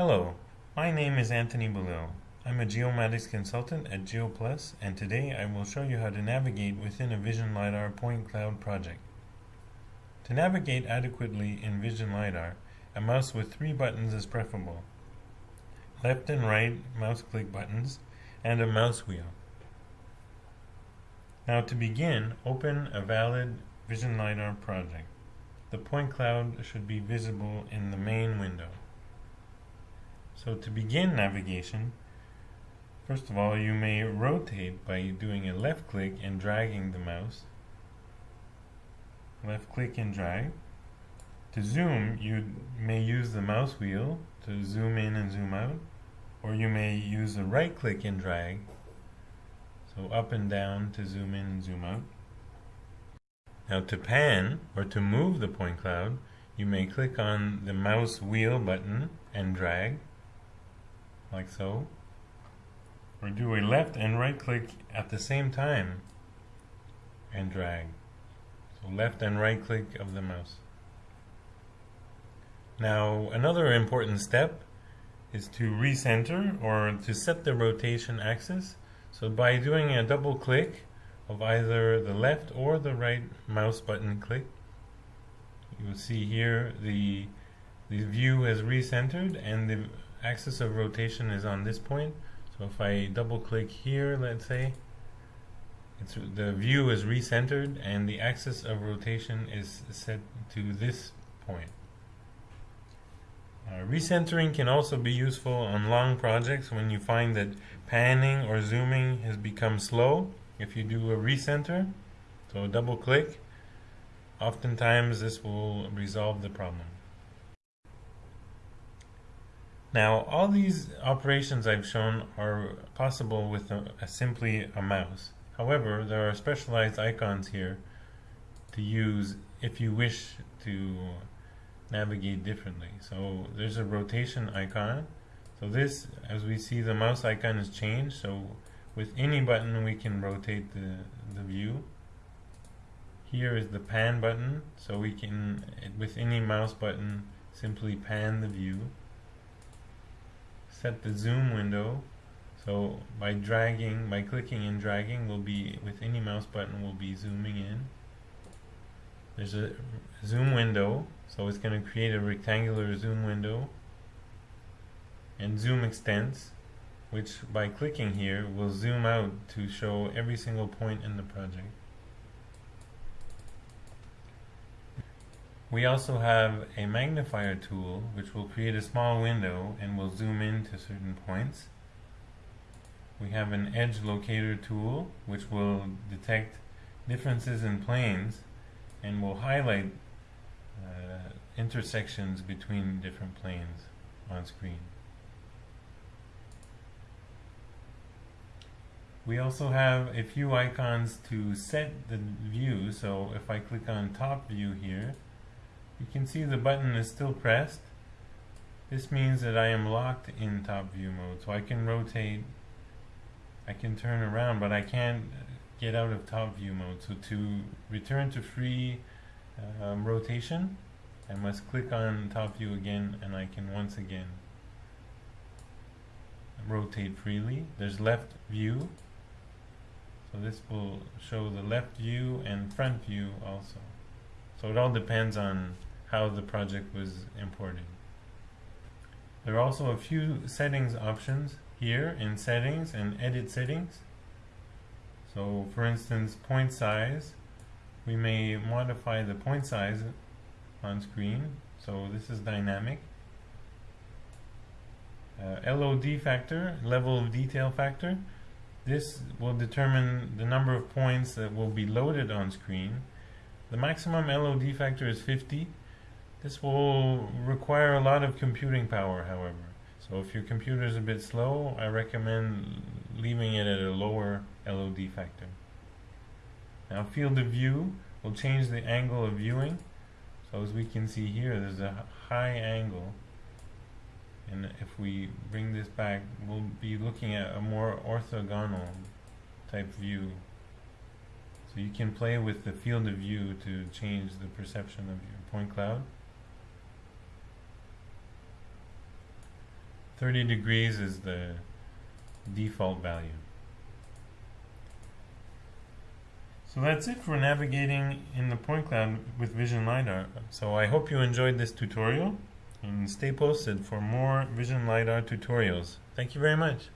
Hello, my name is Anthony Belil. I'm a geomatics consultant at GeoPlus and today I will show you how to navigate within a Vision LiDAR point cloud project. To navigate adequately in Vision LiDAR, a mouse with three buttons is preferable. Left and right mouse click buttons and a mouse wheel. Now to begin, open a valid Vision LiDAR project. The point cloud should be visible in the main window. So to begin navigation, first of all you may rotate by doing a left click and dragging the mouse. Left click and drag. To zoom, you may use the mouse wheel to zoom in and zoom out, or you may use the right click and drag, so up and down to zoom in and zoom out. Now to pan, or to move the point cloud, you may click on the mouse wheel button and drag like so. Or do a left and right click at the same time and drag. So left and right click of the mouse. Now another important step is to recenter or to set the rotation axis. So by doing a double click of either the left or the right mouse button click, you will see here the the view has recentered and the axis of rotation is on this point. So if I double click here, let's say, the view is recentered and the axis of rotation is set to this point. Uh, recentering can also be useful on long projects when you find that panning or zooming has become slow. If you do a recenter, so double click, oftentimes this will resolve the problem. Now, all these operations I've shown are possible with a, a simply a mouse. However, there are specialized icons here to use if you wish to navigate differently. So there's a rotation icon. So this, as we see, the mouse icon is changed. So with any button, we can rotate the, the view. Here is the pan button. So we can, with any mouse button, simply pan the view set the zoom window. So by dragging by clicking and dragging will be with any mouse button will be zooming in. There's a zoom window so it's going to create a rectangular zoom window and zoom extents which by clicking here will zoom out to show every single point in the project We also have a magnifier tool which will create a small window and will zoom in to certain points. We have an edge locator tool which will detect differences in planes and will highlight uh, intersections between different planes on screen. We also have a few icons to set the view, so if I click on top view here, you can see the button is still pressed. This means that I am locked in top view mode. So I can rotate, I can turn around, but I can't get out of top view mode. So to return to free um, rotation, I must click on top view again and I can once again rotate freely. There's left view. So this will show the left view and front view also. So it all depends on how the project was imported. There are also a few settings options here in settings and edit settings. So for instance, point size, we may modify the point size on screen. So this is dynamic. Uh, LOD factor, level of detail factor, this will determine the number of points that will be loaded on screen. The maximum LOD factor is 50 this will require a lot of computing power, however. So if your computer is a bit slow, I recommend leaving it at a lower LOD factor. Now field of view will change the angle of viewing. So as we can see here, there's a high angle. And if we bring this back, we'll be looking at a more orthogonal type view. So you can play with the field of view to change the perception of your point cloud. 30 degrees is the default value. So that's it for navigating in the point cloud with Vision LiDAR. So I hope you enjoyed this tutorial and stay posted for more Vision LiDAR tutorials. Thank you very much.